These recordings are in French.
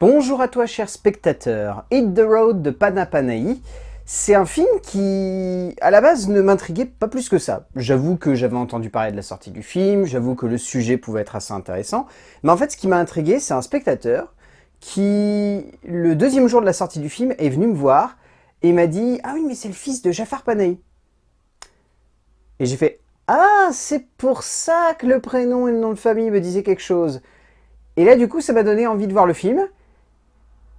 Bonjour à toi cher spectateur, Hit the Road de Panapanaï, c'est un film qui, à la base, ne m'intriguait pas plus que ça. J'avoue que j'avais entendu parler de la sortie du film, j'avoue que le sujet pouvait être assez intéressant, mais en fait ce qui m'a intrigué, c'est un spectateur qui, le deuxième jour de la sortie du film, est venu me voir et m'a dit « Ah oui, mais c'est le fils de Jafar Panahi ». Et j'ai fait « Ah, c'est pour ça que le prénom et le nom de famille me disaient quelque chose ». Et là, du coup, ça m'a donné envie de voir le film,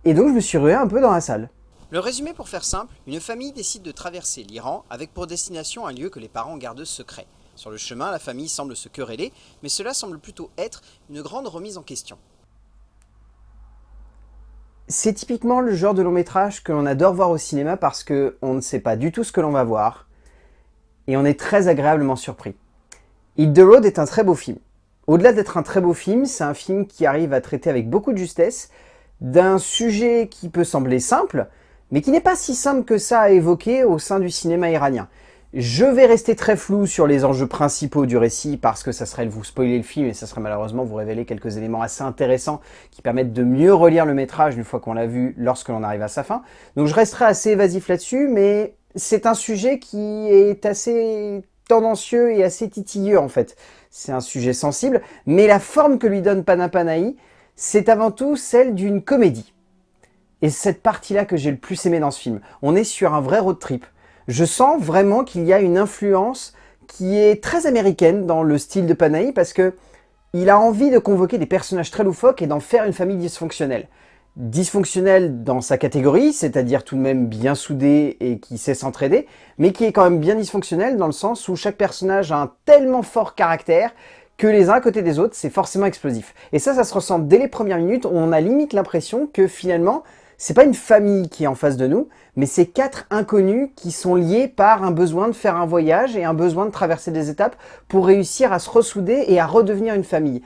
et donc je me suis rué un peu dans la salle. Le résumé pour faire simple, une famille décide de traverser l'Iran avec pour destination un lieu que les parents gardent secret. Sur le chemin, la famille semble se quereller, mais cela semble plutôt être une grande remise en question. C'est typiquement le genre de long métrage que l'on adore voir au cinéma parce qu'on ne sait pas du tout ce que l'on va voir, et on est très agréablement surpris. Hit the Road est un très beau film. Au-delà d'être un très beau film, c'est un film qui arrive à traiter avec beaucoup de justesse d'un sujet qui peut sembler simple, mais qui n'est pas si simple que ça à évoquer au sein du cinéma iranien. Je vais rester très flou sur les enjeux principaux du récit parce que ça serait vous spoiler le film et ça serait malheureusement vous révéler quelques éléments assez intéressants qui permettent de mieux relire le métrage une fois qu'on l'a vu lorsque l'on arrive à sa fin. Donc je resterai assez évasif là-dessus, mais c'est un sujet qui est assez tendancieux et assez titilleux en fait. C'est un sujet sensible, mais la forme que lui donne Panapanaï, c'est avant tout celle d'une comédie. Et cette partie-là que j'ai le plus aimé dans ce film. On est sur un vrai road trip. Je sens vraiment qu'il y a une influence qui est très américaine dans le style de Panahi parce que il a envie de convoquer des personnages très loufoques et d'en faire une famille dysfonctionnelle. Dysfonctionnelle dans sa catégorie, c'est-à-dire tout de même bien soudée et qui sait s'entraider, mais qui est quand même bien dysfonctionnelle dans le sens où chaque personnage a un tellement fort caractère que les uns à côté des autres, c'est forcément explosif. Et ça, ça se ressent dès les premières minutes, on a limite l'impression que finalement, c'est pas une famille qui est en face de nous, mais c'est quatre inconnus qui sont liés par un besoin de faire un voyage et un besoin de traverser des étapes pour réussir à se ressouder et à redevenir une famille.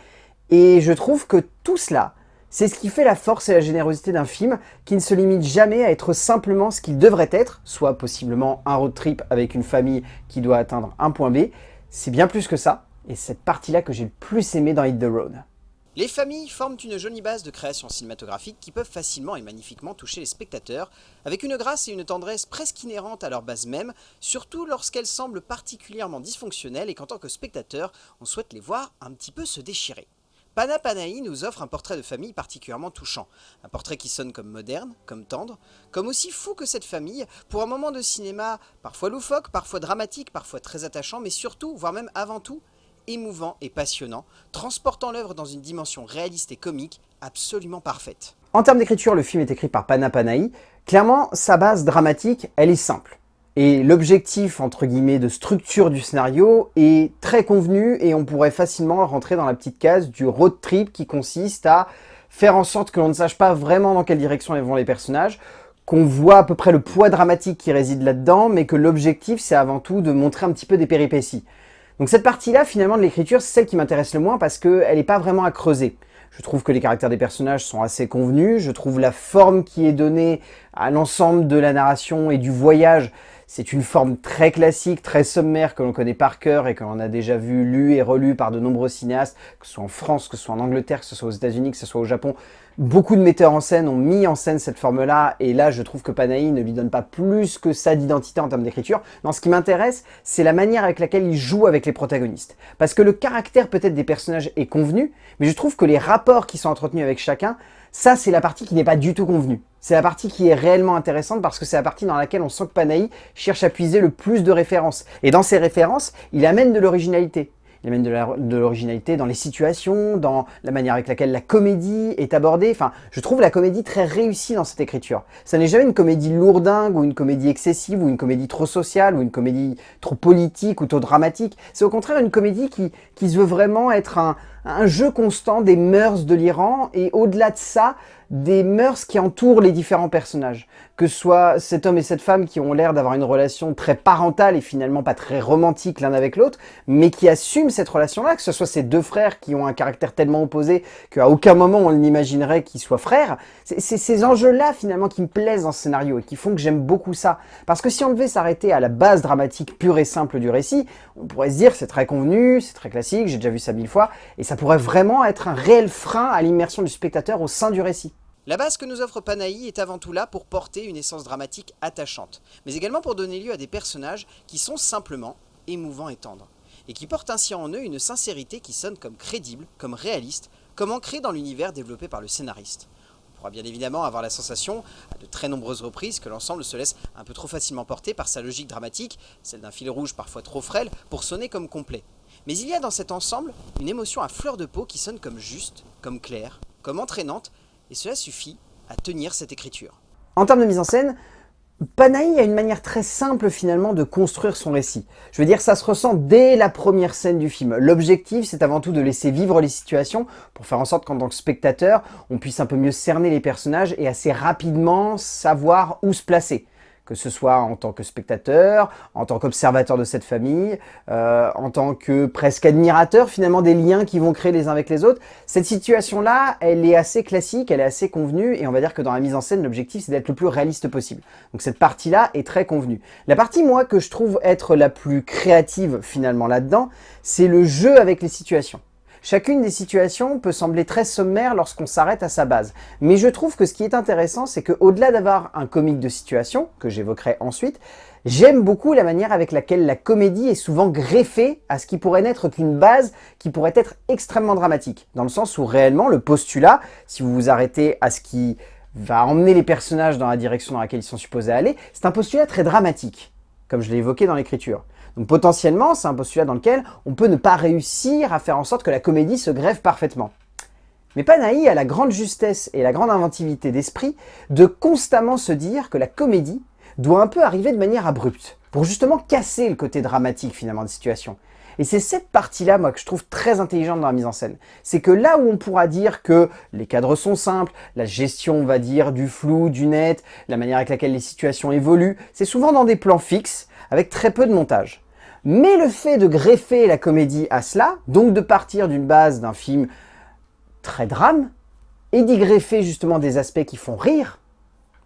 Et je trouve que tout cela, c'est ce qui fait la force et la générosité d'un film qui ne se limite jamais à être simplement ce qu'il devrait être, soit possiblement un road trip avec une famille qui doit atteindre un point B. C'est bien plus que ça, et cette partie-là que j'ai le plus aimé dans Hit the Road. Les familles forment une jolie base de création cinématographique qui peuvent facilement et magnifiquement toucher les spectateurs, avec une grâce et une tendresse presque inhérentes à leur base même, surtout lorsqu'elles semblent particulièrement dysfonctionnelles et qu'en tant que spectateur, on souhaite les voir un petit peu se déchirer. Pana Panahi nous offre un portrait de famille particulièrement touchant. Un portrait qui sonne comme moderne, comme tendre, comme aussi fou que cette famille, pour un moment de cinéma parfois loufoque, parfois dramatique, parfois très attachant, mais surtout, voire même avant tout, émouvant et passionnant, transportant l'œuvre dans une dimension réaliste et comique absolument parfaite. En termes d'écriture, le film est écrit par Pana Panahi. Clairement, sa base dramatique, elle est simple. Et l'objectif, entre guillemets, de structure du scénario est très convenu et on pourrait facilement rentrer dans la petite case du road trip qui consiste à faire en sorte que l'on ne sache pas vraiment dans quelle direction vont les personnages, qu'on voit à peu près le poids dramatique qui réside là-dedans, mais que l'objectif, c'est avant tout de montrer un petit peu des péripéties. Donc cette partie-là, finalement, de l'écriture, c'est celle qui m'intéresse le moins parce qu'elle n'est pas vraiment à creuser. Je trouve que les caractères des personnages sont assez convenus, je trouve la forme qui est donnée à l'ensemble de la narration et du voyage, c'est une forme très classique, très sommaire que l'on connaît par cœur et que l'on a déjà vu, lu et relu par de nombreux cinéastes, que ce soit en France, que ce soit en Angleterre, que ce soit aux États-Unis, que ce soit au Japon. Beaucoup de metteurs en scène ont mis en scène cette forme-là, et là je trouve que Panahi ne lui donne pas plus que ça d'identité en termes d'écriture. Non, ce qui m'intéresse, c'est la manière avec laquelle il joue avec les protagonistes. Parce que le caractère peut-être des personnages est convenu, mais je trouve que les rapports qui sont entretenus avec chacun, ça c'est la partie qui n'est pas du tout convenue. C'est la partie qui est réellement intéressante parce que c'est la partie dans laquelle on sent que Panahi cherche à puiser le plus de références. Et dans ces références, il amène de l'originalité. Il amène de l'originalité dans les situations, dans la manière avec laquelle la comédie est abordée. Enfin, je trouve la comédie très réussie dans cette écriture. Ça n'est jamais une comédie lourdingue ou une comédie excessive ou une comédie trop sociale ou une comédie trop politique ou trop dramatique. C'est au contraire une comédie qui, qui se veut vraiment être un, un jeu constant des mœurs de l'Iran et au-delà de ça, des mœurs qui entourent les différents personnages. Que ce soit cet homme et cette femme qui ont l'air d'avoir une relation très parentale et finalement pas très romantique l'un avec l'autre, mais qui assument cette relation-là, que ce soit ces deux frères qui ont un caractère tellement opposé qu'à aucun moment on n'imaginerait qu'ils soient frères. C'est ces enjeux-là finalement qui me plaisent dans ce scénario et qui font que j'aime beaucoup ça. Parce que si on devait s'arrêter à la base dramatique pure et simple du récit, on pourrait se dire c'est très convenu, c'est très classique, j'ai déjà vu ça mille fois, et ça pourrait vraiment être un réel frein à l'immersion du spectateur au sein du récit. La base que nous offre Panahi est avant tout là pour porter une essence dramatique attachante, mais également pour donner lieu à des personnages qui sont simplement émouvants et tendres, et qui portent ainsi en eux une sincérité qui sonne comme crédible, comme réaliste, comme ancrée dans l'univers développé par le scénariste. On pourra bien évidemment avoir la sensation, à de très nombreuses reprises, que l'ensemble se laisse un peu trop facilement porter par sa logique dramatique, celle d'un fil rouge parfois trop frêle, pour sonner comme complet. Mais il y a dans cet ensemble une émotion à fleur de peau qui sonne comme juste, comme claire, comme entraînante, et cela suffit à tenir cette écriture. En termes de mise en scène, Panahi a une manière très simple finalement de construire son récit. Je veux dire, ça se ressent dès la première scène du film. L'objectif, c'est avant tout de laisser vivre les situations pour faire en sorte qu'en tant que spectateur, on puisse un peu mieux cerner les personnages et assez rapidement savoir où se placer que ce soit en tant que spectateur, en tant qu'observateur de cette famille, euh, en tant que presque admirateur finalement des liens qui vont créer les uns avec les autres. Cette situation-là, elle est assez classique, elle est assez convenue, et on va dire que dans la mise en scène, l'objectif c'est d'être le plus réaliste possible. Donc cette partie-là est très convenue. La partie, moi, que je trouve être la plus créative finalement là-dedans, c'est le jeu avec les situations. Chacune des situations peut sembler très sommaire lorsqu'on s'arrête à sa base. Mais je trouve que ce qui est intéressant, c'est qu'au-delà d'avoir un comique de situation, que j'évoquerai ensuite, j'aime beaucoup la manière avec laquelle la comédie est souvent greffée à ce qui pourrait n'être qu'une base qui pourrait être extrêmement dramatique. Dans le sens où réellement, le postulat, si vous vous arrêtez à ce qui va emmener les personnages dans la direction dans laquelle ils sont supposés aller, c'est un postulat très dramatique, comme je l'ai évoqué dans l'écriture. Donc potentiellement, c'est un postulat dans lequel on peut ne pas réussir à faire en sorte que la comédie se grève parfaitement. Mais Panahi a la grande justesse et la grande inventivité d'esprit de constamment se dire que la comédie doit un peu arriver de manière abrupte, pour justement casser le côté dramatique finalement des situations. Et c'est cette partie-là, moi, que je trouve très intelligente dans la mise en scène. C'est que là où on pourra dire que les cadres sont simples, la gestion, on va dire, du flou, du net, la manière avec laquelle les situations évoluent, c'est souvent dans des plans fixes, avec très peu de montage. Mais le fait de greffer la comédie à cela, donc de partir d'une base d'un film très drame, et d'y greffer justement des aspects qui font rire,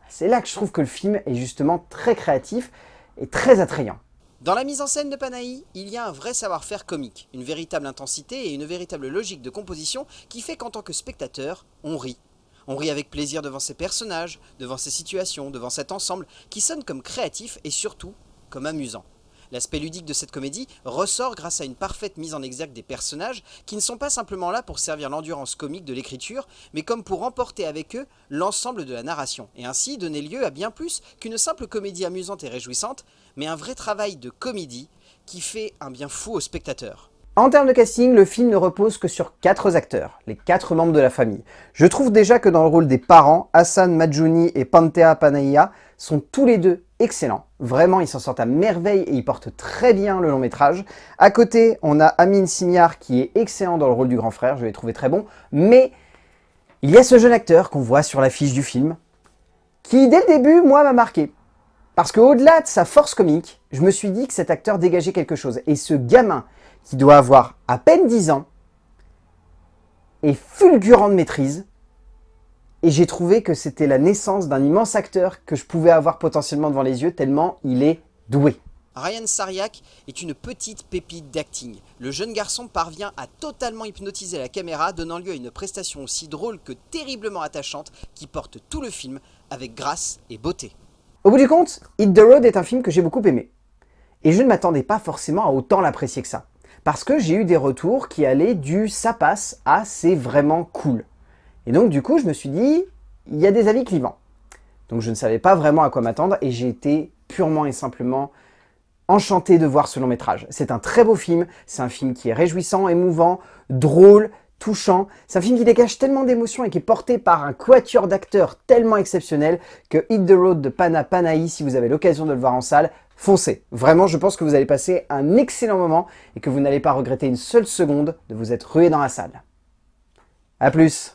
c'est là que je trouve que le film est justement très créatif et très attrayant. Dans la mise en scène de Panahi, il y a un vrai savoir-faire comique, une véritable intensité et une véritable logique de composition qui fait qu'en tant que spectateur, on rit. On rit avec plaisir devant ces personnages, devant ces situations, devant cet ensemble qui sonne comme créatif et surtout comme amusant. L'aspect ludique de cette comédie ressort grâce à une parfaite mise en exergue des personnages qui ne sont pas simplement là pour servir l'endurance comique de l'écriture, mais comme pour emporter avec eux l'ensemble de la narration, et ainsi donner lieu à bien plus qu'une simple comédie amusante et réjouissante, mais un vrai travail de comédie qui fait un bien fou au spectateur. En termes de casting, le film ne repose que sur quatre acteurs, les quatre membres de la famille. Je trouve déjà que dans le rôle des parents, Hassan Majuni et Pantea Panaya sont tous les deux excellents. Vraiment, ils s'en sortent à merveille et ils portent très bien le long métrage. À côté, on a Amin Simiar qui est excellent dans le rôle du grand frère, je l'ai trouvé très bon. Mais il y a ce jeune acteur qu'on voit sur l'affiche du film, qui dès le début, moi, m'a marqué. Parce qu'au-delà de sa force comique, je me suis dit que cet acteur dégageait quelque chose. Et ce gamin, qui doit avoir à peine 10 ans, est fulgurant de maîtrise, et j'ai trouvé que c'était la naissance d'un immense acteur que je pouvais avoir potentiellement devant les yeux tellement il est doué. Ryan Sariak est une petite pépite d'acting. Le jeune garçon parvient à totalement hypnotiser la caméra, donnant lieu à une prestation aussi drôle que terriblement attachante qui porte tout le film avec grâce et beauté. Au bout du compte, Hit the Road est un film que j'ai beaucoup aimé. Et je ne m'attendais pas forcément à autant l'apprécier que ça. Parce que j'ai eu des retours qui allaient du « ça passe » à « c'est vraiment cool ». Et donc du coup, je me suis dit, il y a des avis clivants. Donc je ne savais pas vraiment à quoi m'attendre et j'ai été purement et simplement enchanté de voir ce long métrage. C'est un très beau film, c'est un film qui est réjouissant, émouvant, drôle, touchant. C'est un film qui dégage tellement d'émotions et qui est porté par un quatuor d'acteurs tellement exceptionnel que Hit the Road de Pana Panahi, si vous avez l'occasion de le voir en salle, foncez. Vraiment, je pense que vous allez passer un excellent moment et que vous n'allez pas regretter une seule seconde de vous être rué dans la salle. A plus